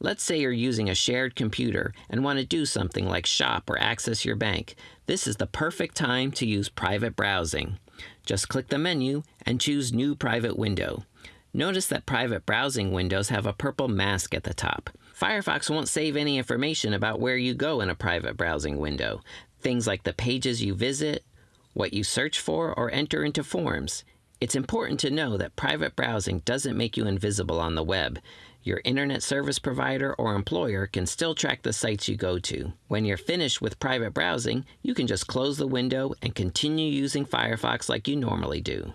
Let's say you're using a shared computer and want to do something like shop or access your bank. This is the perfect time to use private browsing. Just click the menu and choose New Private Window. Notice that private browsing windows have a purple mask at the top. Firefox won't save any information about where you go in a private browsing window. Things like the pages you visit, what you search for, or enter into forms. It's important to know that private browsing doesn't make you invisible on the web. Your internet service provider or employer can still track the sites you go to. When you're finished with private browsing, you can just close the window and continue using Firefox like you normally do.